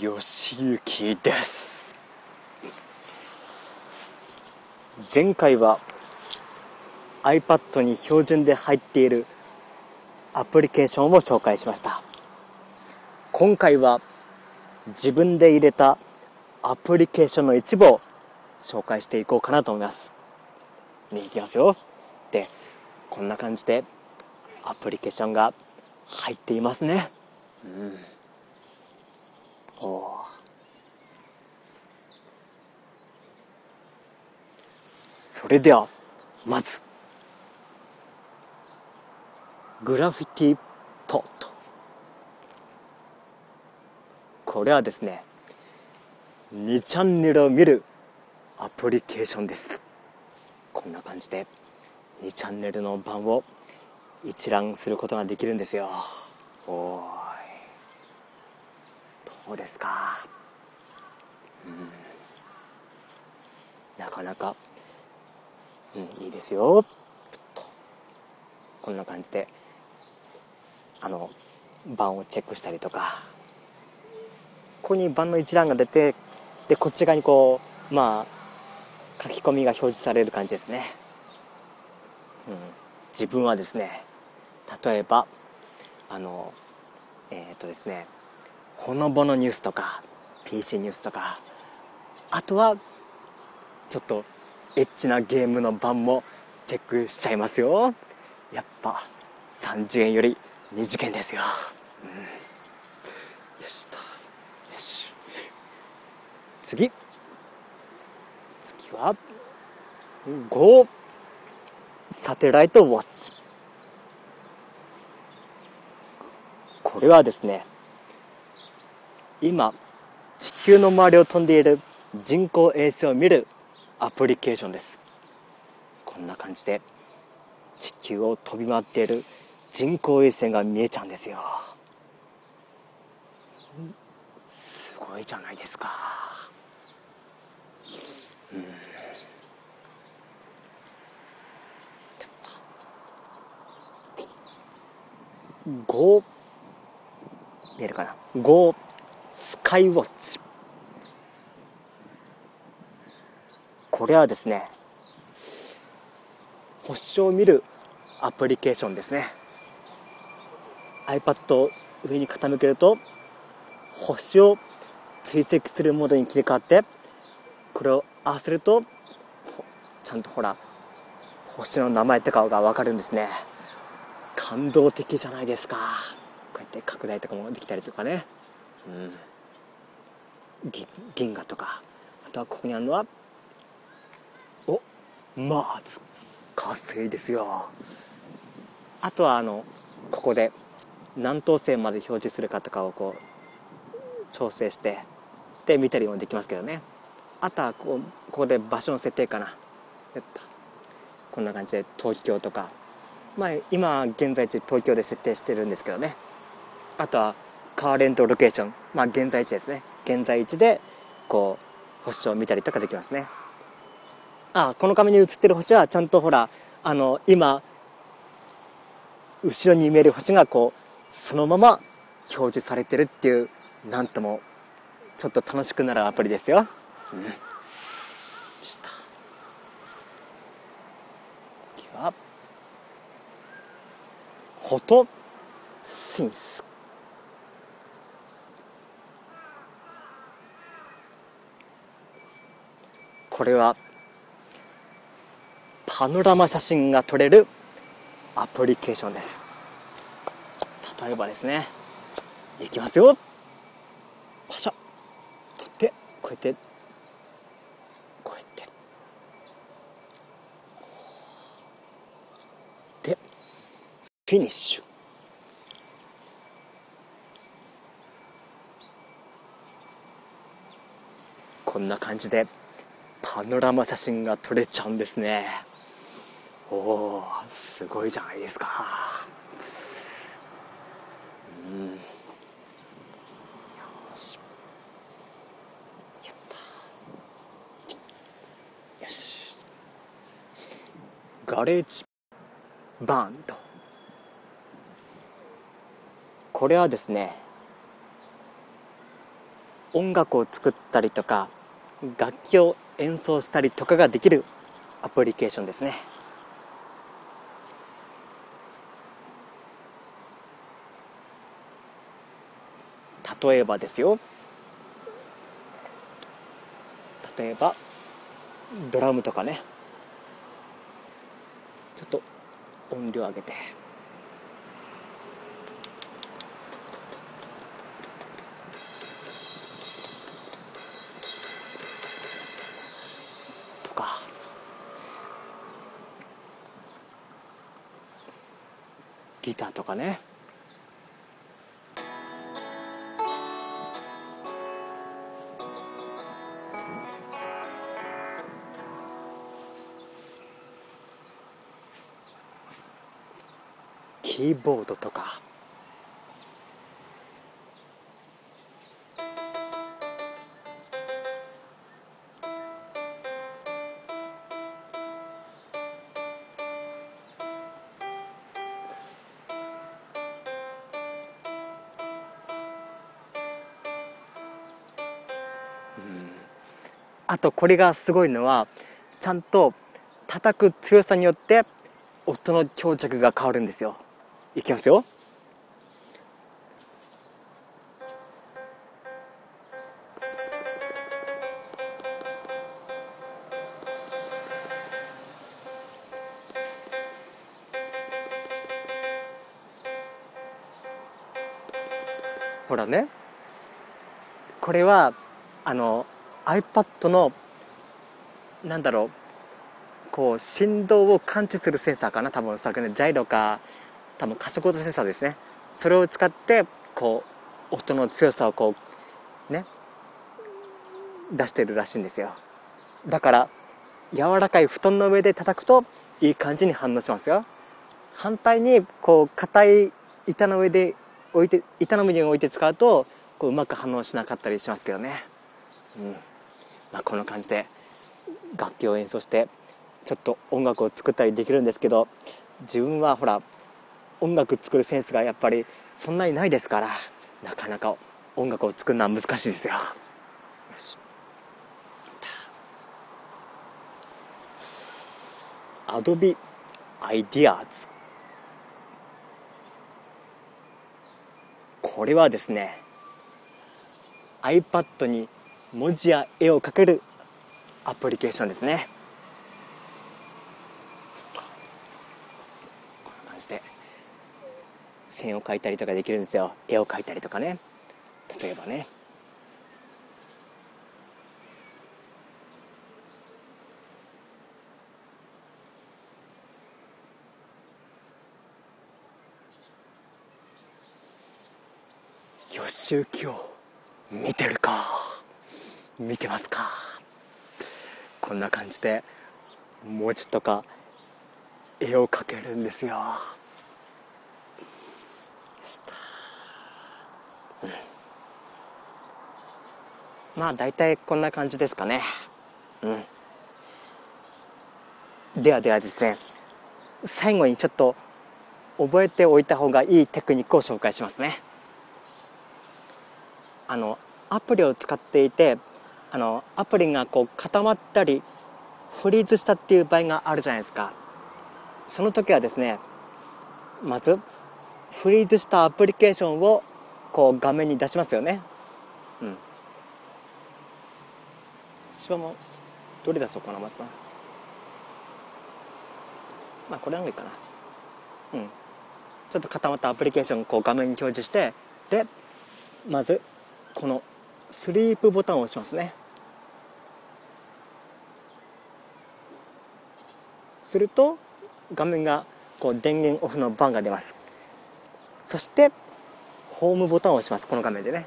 よしゆきです。前回は iPad に標準で入っているアプリケーションを紹介しました。今回は自分で入れたアプリケーションの一部を紹介していこうかなと思います。ねいきますよ。でこんな感じでアプリケーションが入っていますね。うん。おそれではまずグラフィティポット。これはですね2チャンネルを見るアプリケーションです。こんな感じで2チャンネルの版を一覧することができるんですよ。おー。いどうですか。うん。なかなか。うんいいですよ。こんな感じであの版をチェックしたりとか。ここに版の一覧が出てでこっち側にこうまあ書き込みが表示される感じですね、うん、自分はですね例えばあのえっ、とですねほのぼのニュースとか PC ニュースとかあとはちょっとエッチなゲームの版もチェックしちゃいますよ。やっぱ30円より2次元ですよ、うん、よしと。よし。次。次は5サテライトウォッチ。これはですね今地球の周りを飛んでいる人工衛星を見るアプリケーションです。こんな感じで地球を飛び回っている人工衛星が見えちゃうんですよ。すごいじゃないですか。うん。5見えるかな？5カイウォッチこれはですね星を見るアプリケーションですね。iPad を上に傾けると星を追跡するモードに切り替わってこれを合わせるとちゃんとほら星の名前とかが分かるんですね。感動的じゃないですか。こうやって拡大とかもできたりとかね、うん、銀河とか。あとはここにあるのはおマーズ火星ですよ。あとはあのここで何等星まで表示するかとかをこう調整してで見たりもできますけどね。あとはこうここで場所の設定かな。こんな感じで東京とか。まあ今現在地東京で設定してるんですけどね。あとはカーレントロケーション。まあ現在地ですね。現在地でこう星を見たりとかできますね。あこの画面に映ってる星はちゃんとほらあの今後ろに見える星がこうそのまま表示されてるっていうなんともちょっと楽しくなるアプリですよ、うん、次はフォトシンスこれはパノラマ写真が撮れるアプリケーションです。例えばですねいきますよ。パシャ。撮ってこうやって。こうやって。でフィニッシュ。こんな感じで。パノラマ写真が撮れちゃうんですね。おおすごいじゃないですか。うん。よし。やったよし。ガレージバンドこれはですね音楽を作ったりとか楽器を演奏したりとかができるアプリケーションですね。例えばですよ。例えばドラムとかね。ちょっと音量上げて。ギターとかね。キーボードとか。あとこれがすごいのはちゃんと叩く強さによって音の強弱が変わるんですよ。いきますよ。ほらね。これはあの iPad のなんだろうこう振動を感知するセンサーかな多分おそらくねジャイロか多分加速度センサーですね。それを使ってこう音の強さをこうね出してるらしいんですよ。だから柔らかい布団の上で叩くといい感じに反応しますよ。反対にこう硬い板の上で置いて板の上に置いて使うとこううまく反応しなかったりしますけどね。うん。まあこんな感じで楽器を演奏してちょっと音楽を作ったりできるんですけど自分はほら音楽作るセンスがやっぱりそんなにないですからなかなか音楽を作るのは難しいですよ。アドビアイディアーズこれはですね iPad に文字や絵を描けるアプリケーションですね。こんな感じで線を描いたりとかできるんですよ。絵を描いたりとかね。例えばね。予習今日見てる。見てますか？こんな感じで文字とか絵を描けるんですよ、まあ大体こんな感じですかね。うん。ではではですね最後にちょっと覚えておいた方がいいテクニックを紹介しますね。あのアプリを使っていてあのアプリがこう固まったりフリーズしたっていう場合があるじゃないですか。その時はですねまずフリーズしたアプリケーションをこう画面に出しますよね。うん。芝もどれ出そうかなまずなまあこれの方がいいかな。うん。ちょっと固まったアプリケーションをこう画面に表示してでまずこのスリープボタンを押しますね。すると画面がこう電源オフのバンが出ます。そしてホームボタンを押します。この画面でね。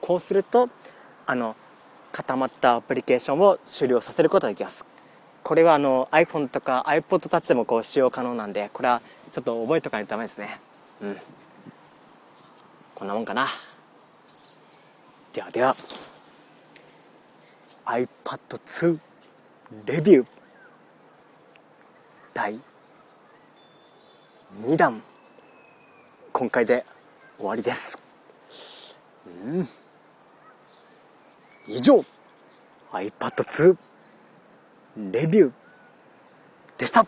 こうするとあの固まったアプリケーションを終了させることができます。これはあの iPhone とか iPod Touch でもこう使用可能なんでこれはちょっと覚えておかないとダメですね。うん。こんなもんかな。ではでは。iPad2 レビュー。第2段今回で終わりです。うん。以上。iPad2 レビューでした。